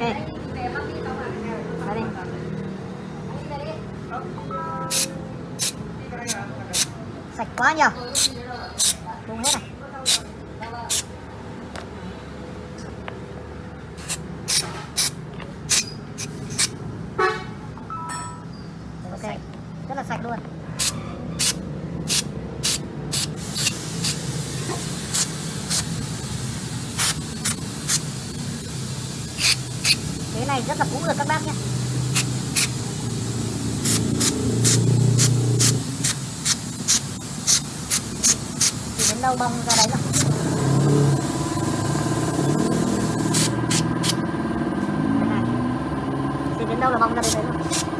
ok đi sạch quá nhiều bung hết này ok. Rất là sạch luôn. Cái này, rất là cũ rồi các bác nhé. Thì đến đâu bong ra đấy rồi thì đến đâu là bong ra đấy rồi